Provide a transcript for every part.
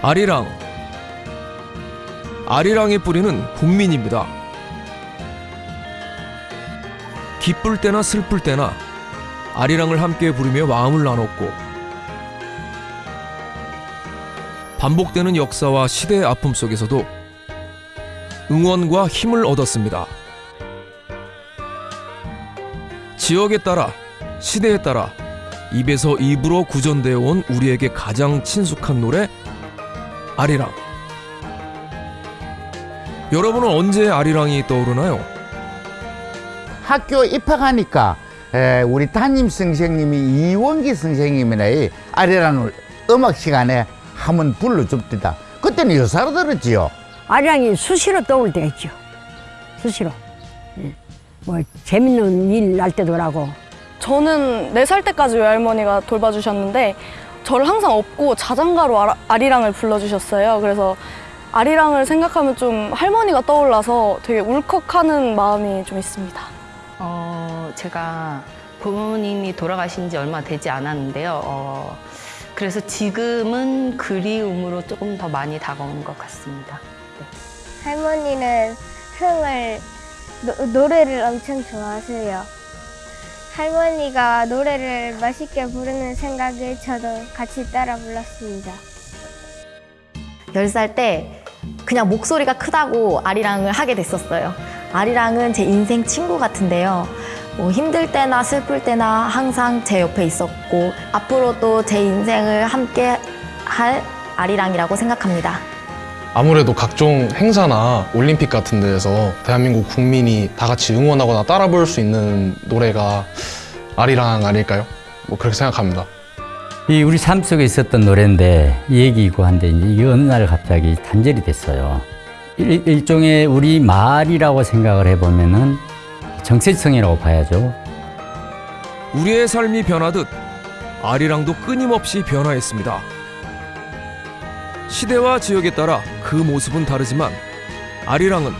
아리랑 아리랑의 뿌리는 국민입니다. 기쁠 때나 슬플 때나 아리랑을 함께 부르며 마음을 나눴고 반복되는 역사와 시대의 아픔 속에서도 응원과 힘을 얻었습니다. 지역에 따라 시대에 따라 입에서 입으로 구전되어 온 우리에게 가장 친숙한 노래 아리랑. 여러분은 언제 아리랑이 떠오르나요? 학교 입학하니까 에, 우리 담임 선생님이 이원기 선생님이나 이 아리랑을 음악 시간에 한번 불러줍디다. 그때는 여사로 들었지요. 아량이 수시로 떠올 때가 있죠. 수시로. 예. 뭐 재밌는 일 날 때도 그러고 저는 네 살 때까지 외할머니가 돌봐주셨는데 저를 항상 업고 자장가로 아라- 아리랑을 불러주셨어요. 그래서 아리랑을 생각하면 좀 할머니가 떠올라서 되게 울컥하는 마음이 좀 있습니다. 어, 제가 부모님이 돌아가신 지 얼마 되지 않았는데요. 어, 그래서 지금은 그리움으로 조금 더 많이 다가오는 것 같습니다. 할머니는 흥을 노, 노래를 엄청 좋아하세요. 할머니가 노래를 맛있게 부르는 생각에 저도 같이 따라 불렀습니다. 10살 때 그냥 목소리가 크다고 아리랑을 하게 됐었어요. 아리랑은 제 인생 친구 같은데요. 뭐 힘들 때나 슬플 때나 항상 제 옆에 있었고 앞으로도 제 인생을 함께 할 아리랑이라고 생각합니다. 아무래도 각종 행사나 올림픽 같은 데에서 대한민국 국민이 다 같이 응원하거나 따라 부를 수 있는 노래가 아리랑 아닐까요? 뭐 그렇게 생각합니다. 이 우리 삶 속에 있었던 노래인데 이 얘기이고 한데 이제 이 어느 날 갑자기 단절이 됐어요. 일, 일종의 우리 말이라고 생각을 해보면은 정체성이라고 봐야죠. 우리의 삶이 변하듯 아리랑도 끊임없이 변화했습니다. 시대와 지역에 따라 그 모습은 다르지만 아리랑은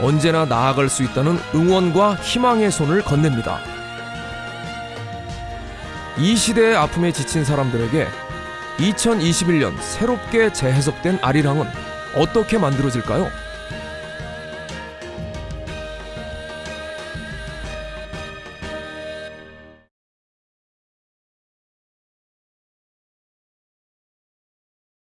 언제나 나아갈 수 있다는 응원과 희망의 손을 건넵니다. 이 시대의 아픔에 지친 사람들에게 2021년 새롭게 재해석된 아리랑은 어떻게 만들어질까요?